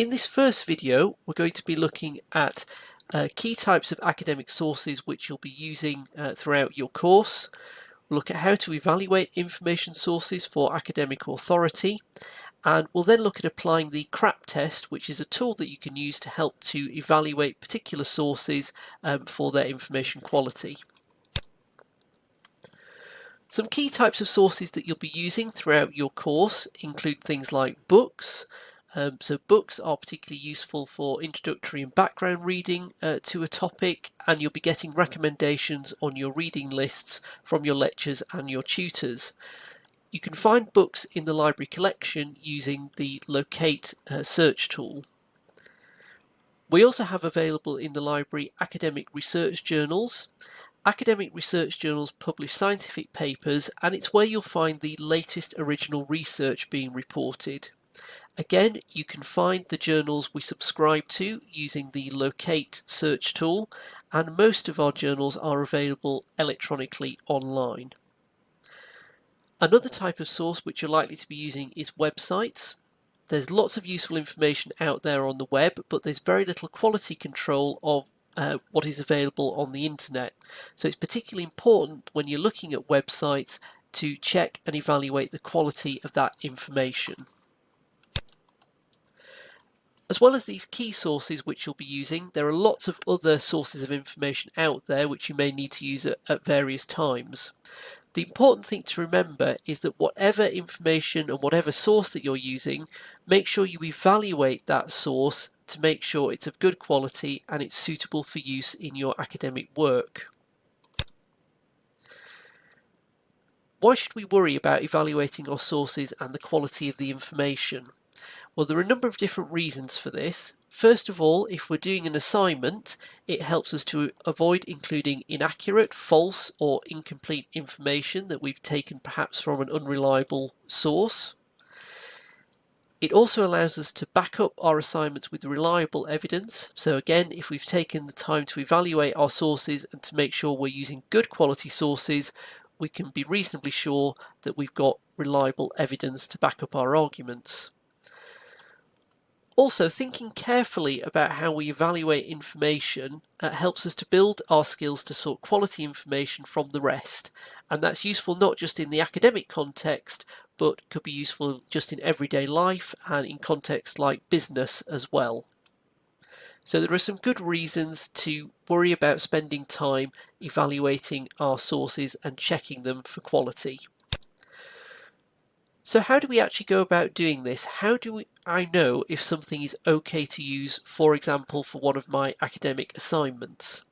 In this first video, we're going to be looking at uh, key types of academic sources which you'll be using uh, throughout your course. We'll look at how to evaluate information sources for academic authority and we'll then look at applying the CRAP test which is a tool that you can use to help to evaluate particular sources um, for their information quality. Some key types of sources that you'll be using throughout your course include things like books, um, so books are particularly useful for introductory and background reading uh, to a topic and you'll be getting recommendations on your reading lists from your lectures and your tutors. You can find books in the library collection using the locate uh, search tool. We also have available in the library academic research journals. Academic research journals publish scientific papers and it's where you'll find the latest original research being reported. Again, you can find the journals we subscribe to using the locate search tool and most of our journals are available electronically online. Another type of source which you're likely to be using is websites. There's lots of useful information out there on the web, but there's very little quality control of uh, what is available on the internet. So it's particularly important when you're looking at websites to check and evaluate the quality of that information. As well as these key sources which you'll be using, there are lots of other sources of information out there which you may need to use at, at various times. The important thing to remember is that whatever information and whatever source that you're using, make sure you evaluate that source to make sure it's of good quality and it's suitable for use in your academic work. Why should we worry about evaluating our sources and the quality of the information? Well, there are a number of different reasons for this. First of all, if we're doing an assignment, it helps us to avoid including inaccurate, false or incomplete information that we've taken perhaps from an unreliable source. It also allows us to back up our assignments with reliable evidence. So again, if we've taken the time to evaluate our sources and to make sure we're using good quality sources, we can be reasonably sure that we've got reliable evidence to back up our arguments. Also, thinking carefully about how we evaluate information uh, helps us to build our skills to sort quality information from the rest. And that's useful not just in the academic context, but could be useful just in everyday life and in contexts like business as well. So there are some good reasons to worry about spending time evaluating our sources and checking them for quality. So how do we actually go about doing this? How do we, I know if something is okay to use, for example, for one of my academic assignments?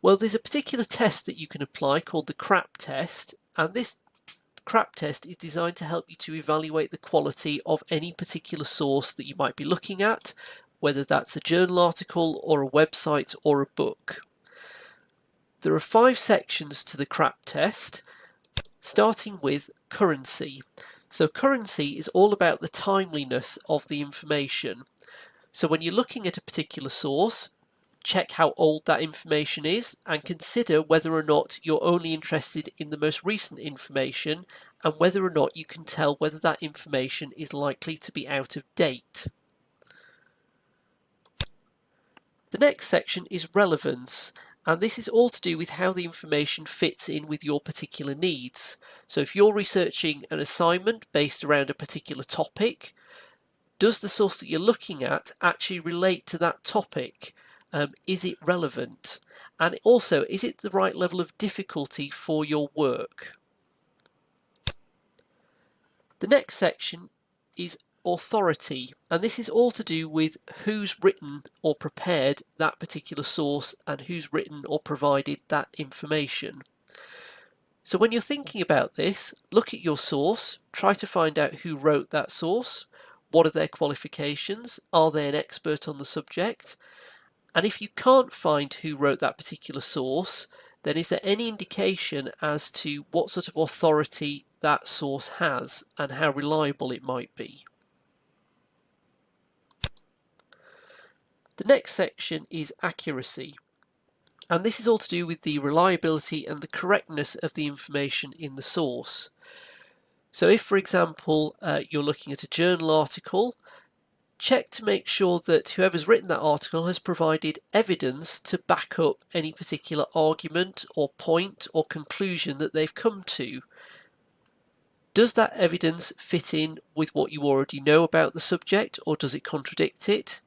Well, there's a particular test that you can apply called the CRAP test, and this CRAP test is designed to help you to evaluate the quality of any particular source that you might be looking at, whether that's a journal article or a website or a book. There are five sections to the CRAP test, starting with currency. So currency is all about the timeliness of the information. So when you're looking at a particular source, check how old that information is and consider whether or not you're only interested in the most recent information and whether or not you can tell whether that information is likely to be out of date. The next section is relevance and this is all to do with how the information fits in with your particular needs. So if you're researching an assignment based around a particular topic, does the source that you're looking at actually relate to that topic? Um, is it relevant? And also, is it the right level of difficulty for your work? The next section is authority and this is all to do with who's written or prepared that particular source and who's written or provided that information. So when you're thinking about this, look at your source, try to find out who wrote that source, what are their qualifications, are they an expert on the subject, and if you can't find who wrote that particular source, then is there any indication as to what sort of authority that source has and how reliable it might be? The next section is accuracy. And this is all to do with the reliability and the correctness of the information in the source. So if, for example, uh, you're looking at a journal article, check to make sure that whoever's written that article has provided evidence to back up any particular argument or point or conclusion that they've come to. Does that evidence fit in with what you already know about the subject or does it contradict it?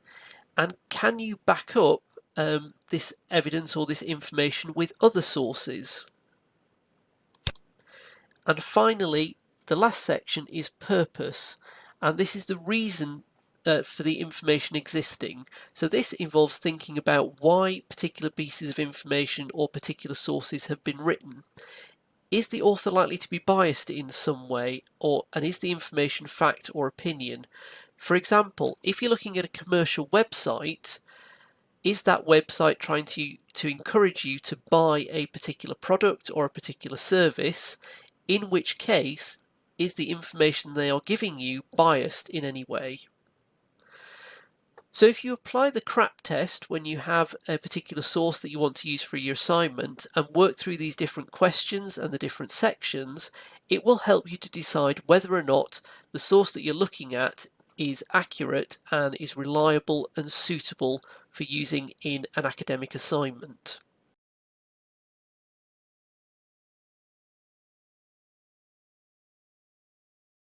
And can you back up um, this evidence or this information with other sources? And finally, the last section is purpose. And this is the reason uh, for the information existing. So this involves thinking about why particular pieces of information or particular sources have been written. Is the author likely to be biased in some way or and is the information fact or opinion? For example, if you're looking at a commercial website, is that website trying to, to encourage you to buy a particular product or a particular service? In which case, is the information they are giving you biased in any way? So if you apply the CRAP test when you have a particular source that you want to use for your assignment and work through these different questions and the different sections, it will help you to decide whether or not the source that you're looking at is accurate and is reliable and suitable for using in an academic assignment.